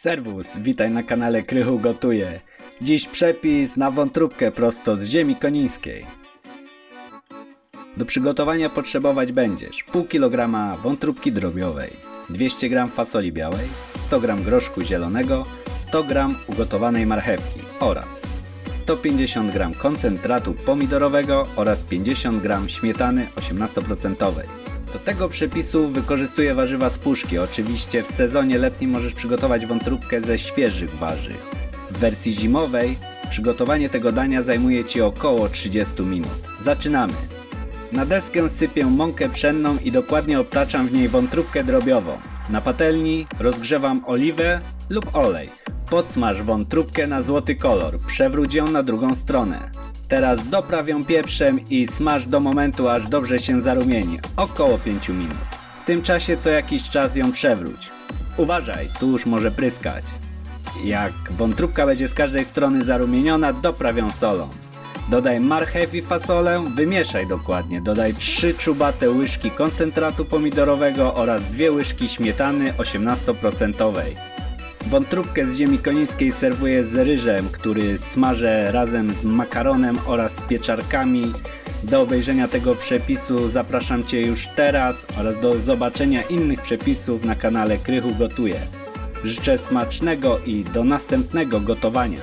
Serwus, witaj na kanale Krychu Gotuje. Dziś przepis na wątróbkę prosto z ziemi konińskiej. Do przygotowania potrzebować będziesz pół kilograma wątróbki drobiowej, 200 g fasoli białej, 100 g groszku zielonego, 100 g ugotowanej marchewki oraz 150 g koncentratu pomidorowego oraz 50 g śmietany 18%. Do tego przepisu wykorzystuję warzywa z puszki. Oczywiście w sezonie letnim możesz przygotować wątróbkę ze świeżych warzyw. W wersji zimowej przygotowanie tego dania zajmuje Ci około 30 minut. Zaczynamy! Na deskę sypię mąkę pszenną i dokładnie obtaczam w niej wątróbkę drobiową. Na patelni rozgrzewam oliwę lub olej. Podsmaż wątróbkę na złoty kolor, przewróć ją na drugą stronę. Teraz dopraw ją pieprzem i smaż do momentu aż dobrze się zarumieni, około 5 minut. W tym czasie co jakiś czas ją przewróć. Uważaj, tu już może pryskać. Jak wątróbka będzie z każdej strony zarumieniona, dopraw ją solą. Dodaj marchew i fasolę, wymieszaj dokładnie. Dodaj 3 czubate łyżki koncentratu pomidorowego oraz 2 łyżki śmietany 18%. Wątróbkę z ziemi konińskiej serwuję z ryżem, który smażę razem z makaronem oraz z pieczarkami. Do obejrzenia tego przepisu zapraszam Cię już teraz oraz do zobaczenia innych przepisów na kanale Krychu Gotuje. Życzę smacznego i do następnego gotowania.